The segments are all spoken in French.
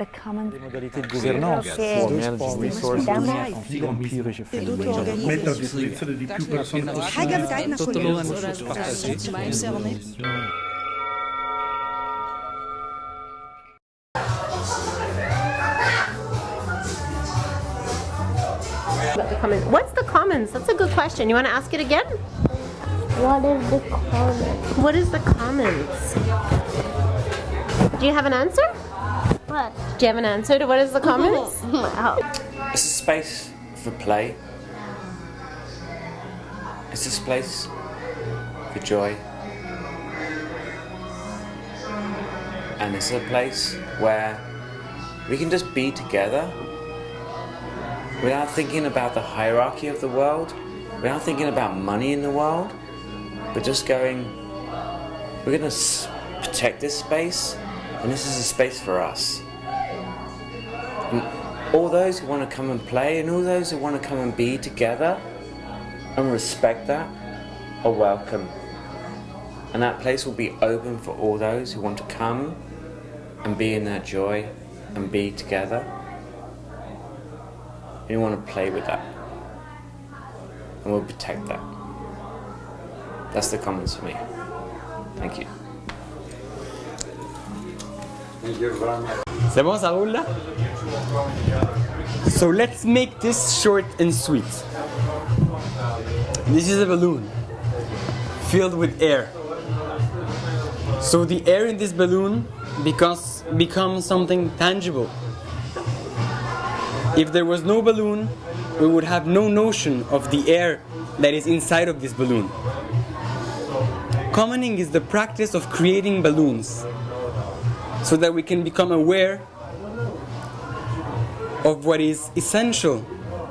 the common. What's the commons? That's a good question. You want to ask it again? What is the commons? What is the commons? Do you have an answer? What? Do you have an answer to what is the commons? It's a space for play. It's a space for joy. And it's a place where we can just be together without thinking about the hierarchy of the world, without thinking about money in the world, but just going, we're going to protect this space, and this is a space for us. And all those who want to come and play, and all those who want to come and be together and respect that, are welcome. And that place will be open for all those who want to come and be in that joy and be together. And you want to play with that. And we'll protect that. That's the commons for me. Thank you. C'est bon, ça roule là? So let's make this short and sweet. This is a balloon filled with air. So the air in this balloon becomes, becomes something tangible. If there was no balloon, we would have no notion of the air that is inside of this balloon. Commoning is the practice of creating balloons so that we can become aware of what is essential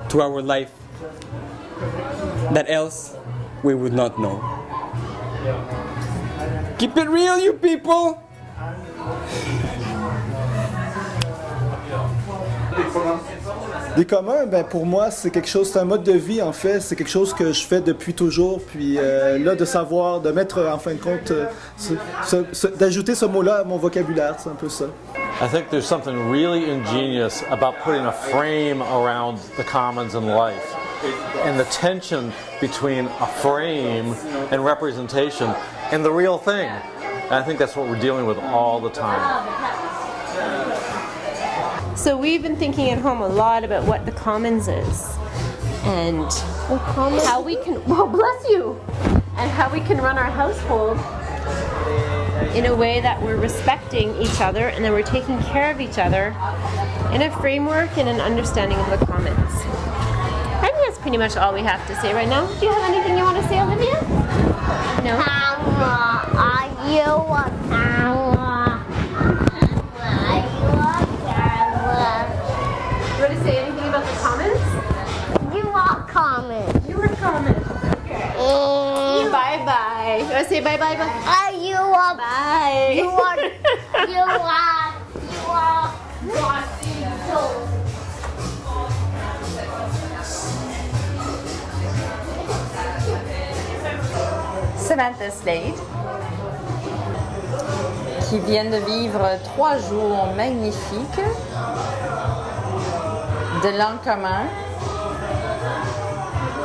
to our life that else we would not know. Keep it real, you people! Des communs, ben pour moi, c'est quelque chose, c'est un mode de vie en fait, c'est quelque chose que je fais depuis toujours. Puis euh, là, de savoir, de mettre en fin de compte, euh, d'ajouter ce mot-là à mon vocabulaire, c'est un peu ça. I think there's something really ingenious about putting a frame around the commons in life. And the tension between a frame and representation and the real thing. And I think that's what we're dealing with all the time. So we've been thinking at home a lot about what the commons is and how we can well bless you and how we can run our household in a way that we're respecting each other and that we're taking care of each other in a framework and an understanding of the commons. I think that's pretty much all we have to say right now. Do you have anything you want to say, Olivia? No. Are you a power? Mm. Bye bye. You say bye bye bye? Are you a Bye. You are. You are. You are. Samantha Slade, qui viennent de vivre trois jours magnifiques de l'an commun,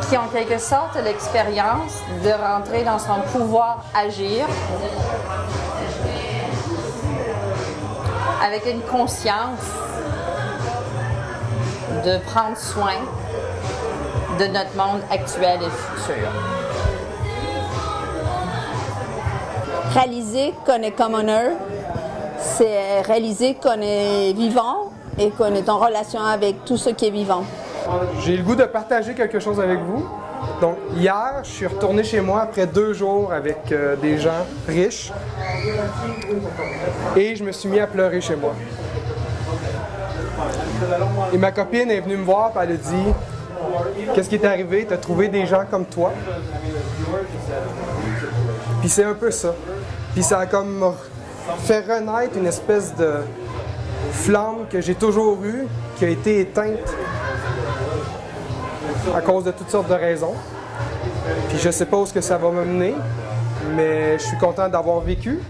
qui en quelque sorte l'expérience de rentrer dans son pouvoir agir avec une conscience de prendre soin de notre monde actuel et futur. réaliser qu'on est commoner, c'est réaliser qu'on est vivant et qu'on est en relation avec tout ce qui est vivant. J'ai le goût de partager quelque chose avec vous. Donc, hier, je suis retourné chez moi après deux jours avec euh, des gens riches et je me suis mis à pleurer chez moi. Et ma copine est venue me voir et elle a dit Qu'est-ce qui est arrivé? Tu as trouvé des gens comme toi? Puis c'est un peu ça. Puis ça a comme fait renaître une espèce de flamme que j'ai toujours eue, qui a été éteinte à cause de toutes sortes de raisons. Puis je sais pas où ce que ça va me mener, mais je suis content d'avoir vécu.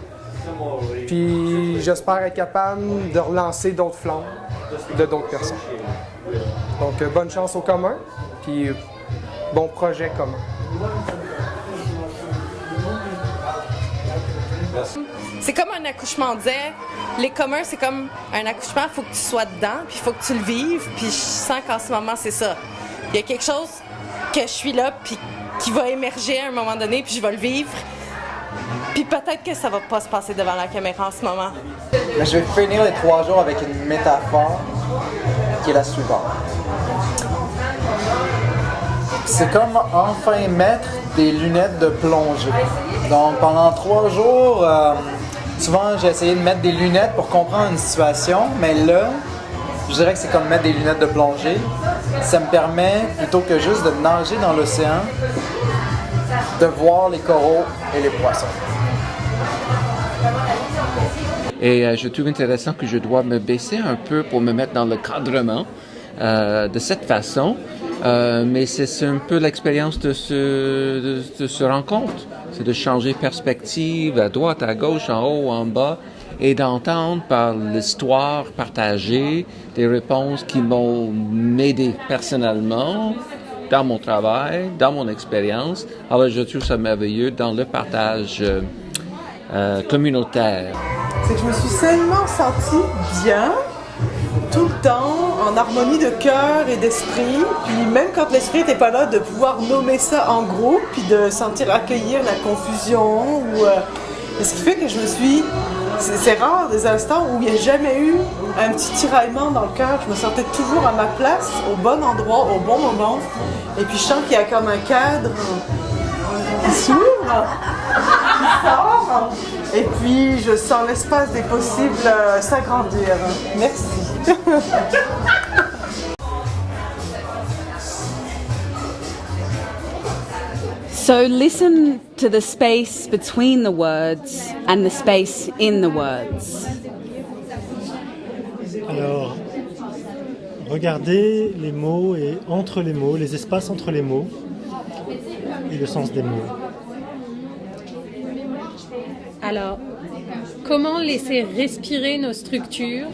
Puis j'espère être capable de relancer d'autres flammes de d'autres personnes. Donc euh, bonne chance au commun, puis bon projet commun. C'est comme un accouchement, on disait. Les communs, c'est comme un accouchement, il faut que tu sois dedans, puis il faut que tu le vives, puis je sens qu'en ce moment, c'est ça. Il y a quelque chose que je suis là, puis qui va émerger à un moment donné, puis je vais le vivre. Puis peut-être que ça va pas se passer devant la caméra en ce moment. Je vais finir les trois jours avec une métaphore qui est la suivante. C'est comme enfin mettre des lunettes de plongée. Donc pendant trois jours, euh, souvent j'ai essayé de mettre des lunettes pour comprendre une situation, mais là, je dirais que c'est comme mettre des lunettes de plongée. Ça me permet, plutôt que juste de nager dans l'océan, de voir les coraux et les poissons. Et euh, je trouve intéressant que je dois me baisser un peu pour me mettre dans le cadrement euh, de cette façon. Euh, mais c'est un peu l'expérience de se, de, rendre compte. C'est de changer perspective à droite, à gauche, en haut, en bas, et d'entendre par l'histoire partagée des réponses qui m'ont aidé personnellement dans mon travail, dans mon expérience. Alors je trouve ça merveilleux dans le partage euh, euh, communautaire. C'est que je me suis sainement sentie bien tout le temps, en harmonie de cœur et d'esprit. Puis même quand l'esprit n'était pas là, de pouvoir nommer ça en groupe, puis de sentir accueillir la confusion. Ou, euh, ce qui fait que je me suis... C'est rare des instants où il n'y a jamais eu un petit tiraillement dans le cœur. Je me sentais toujours à ma place, au bon endroit, au bon moment. Et puis je sens qu'il y a comme un cadre qui s'ouvre, qui sort. Et puis je sens l'espace des possibles euh, s'agrandir. Merci. So listen to the space between the words and the space in the words. Alors, regardez les mots et entre les mots, les espaces entre les mots et le sens des mots. Alors, comment laisser respirer nos structures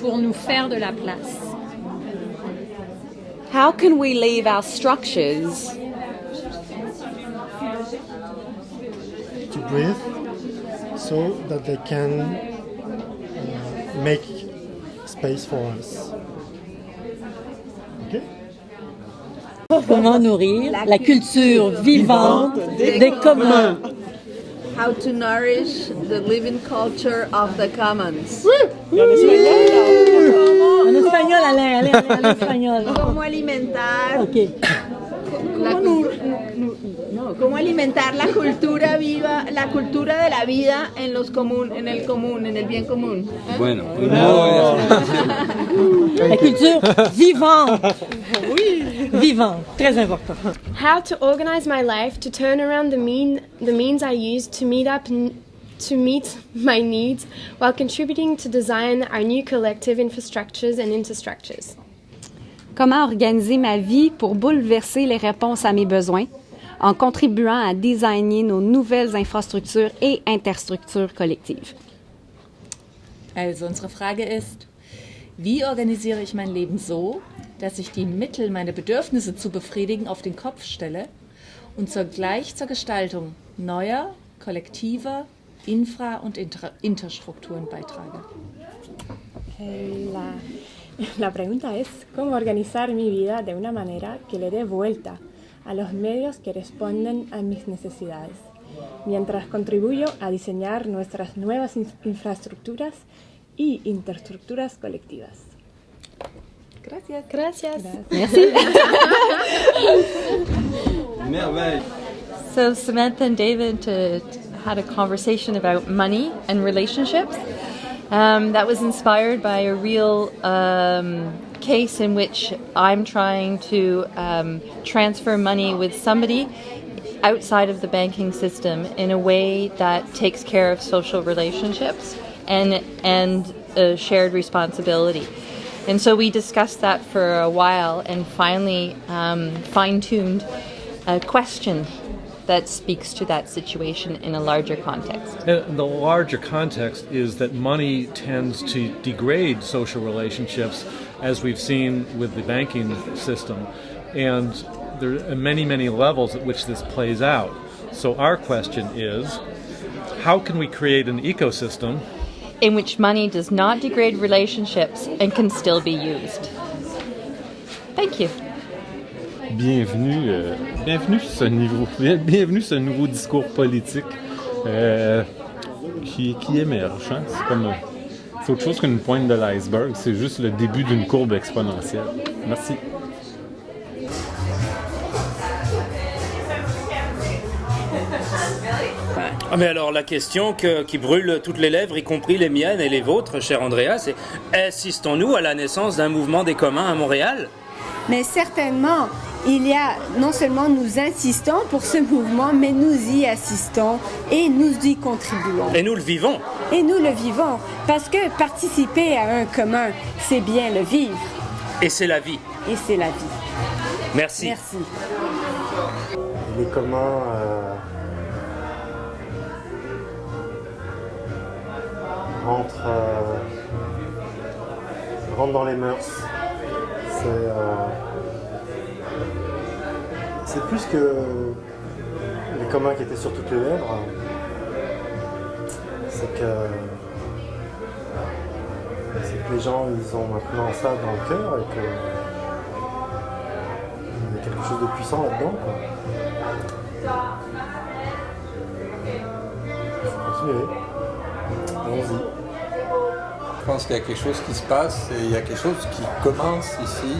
pour nous faire de la place? How can we leave our structures breathe so that they can uh, make space for us. Okay? Comment nourrir la culture vivante des communs. How to nourish the living culture of the commons. En espagnol, allez, allez, allez, en espagnol. Cómo alimentar Ok. La cul- no, cómo alimentar la cultura viva, la cultura de la vida en los común, en el común, en el bien común. Bueno. La culture vivante. Oui. Vivante, très important. How to organize my life to turn around the mean the means I use to meet up to meet my needs while contributing to design our new collective infrastructures and interstructures. Comment organiser ma vie pour bouleverser les réponses à mes besoins en contribuant à designer nos nouvelles infrastructures et interstructures collectives? Also unsere Frage ist, wie organisiere ich mein Leben so, dass ich die Mittel, meine Bedürfnisse zu befriedigen, auf den Kopf stelle und zugleich zur Gestaltung neuer, kollektiver Infra- und Inter Interstrukturen beitrage? Eh, La, pregunta es cómo organizar mi vida de una manera que le dé vuelta a los medios que responden a mis necesidades, mientras contribuyo a diseñar nuestras nuevas in- infraestructuras y interstructuras colectivas. Gracias. Gracias. Merci. Merveille. So Samantha and David uh, had a conversation about money and relationships. Um, that was inspired by a real um, case in which I'm trying to um, transfer money with somebody outside of the banking system in a way that takes care of social relationships and and uh, shared responsibility. And so we discussed that for a while and finally um, fine tuned a question that speaks to that situation in a larger context. And the larger context is that money tends to degrade social relationships, as we've seen with the banking system. And there are many, many levels at which this plays out. So, our question is how can we create an ecosystem in which money does not degrade relationships and can still be used? Thank you. Bienvenue, euh, bienvenue ce bienvenue ce nouveau discours politique euh, qui, émerge. Hein? C'est comme c'est autre chose qu'une pointe de l'iceberg, c'est juste le début d'une courbe exponentielle. Merci. Ah mais alors la question que- qui brûle toutes les lèvres, y compris les miennes et les vôtres, cher Andrea, c'est assistons-nous à la naissance d'un mouvement des communs à Montréal? Mais certainement, il y a, non seulement nous insistons pour ce mouvement, mais nous y assistons et nous y contribuons. Et nous le vivons. Et nous le vivons, parce que participer à un commun, c'est bien le vivre, Et c'est la vie. et c'est la vie. Merci. Merci. Les communs euh, rentrent, euh, rentrent dans les mœurs. C'est euh, c'est plus que les communs qui étaient sur toutes les lèvres. C'est que, les gens ils ont maintenant ça dans le cœur et que il y a quelque chose de puissant là-dedans. Il faut. Allons-y. Je pense qu'il y a quelque chose qui se passe et il y a quelque chose qui commence ici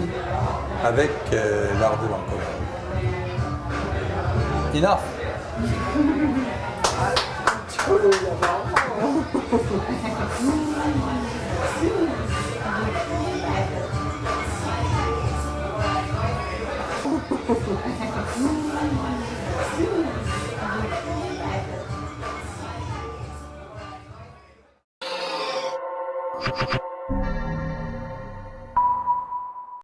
avec euh, l'art de l'encore. Enough.